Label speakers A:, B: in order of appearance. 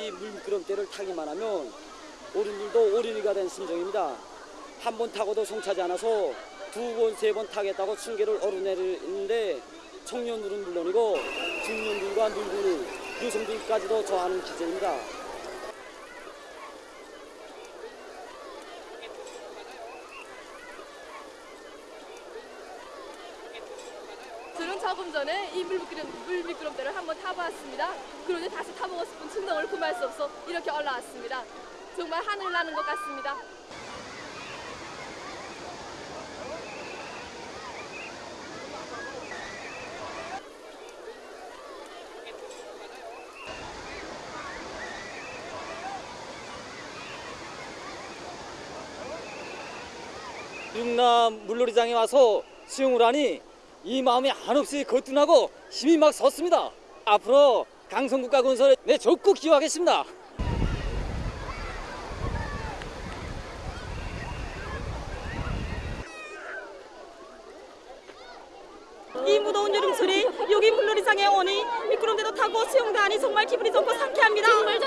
A: 이 물미끄럼대를 타기만 하면 어른들도 어린이가 된 심정입니다. 한 번 타고도 성차지 않아서 두 번, 세 번 타겠다고 층계를 오르내리는데 청년들은 물론이고 중년들과 늙은이, 여성들까지도 좋아하는 기제입니다.
B: 저는 조금 전에 이 물미끄럼, 물미끄럼대를 한번 타보았습니다. 그런데 다시 타보고 싶은 충동을 금할 수 없어 이렇게 올라왔습니다. 정말 하늘 나는 것 같습니다.
A: 육남 물놀이장에 와서 수영을 하니 이 마음이 한없이 거뜬하고 힘이 막 섰습니다. 앞으로 강성국가 건설에 내 적극 기여하겠습니다.
C: 이 무더운 여름철에 여기 물놀이장에 오니 미끄럼대도 타고 수영도 하니 정말 기분이 좋고 상쾌합니다.
D: 정말.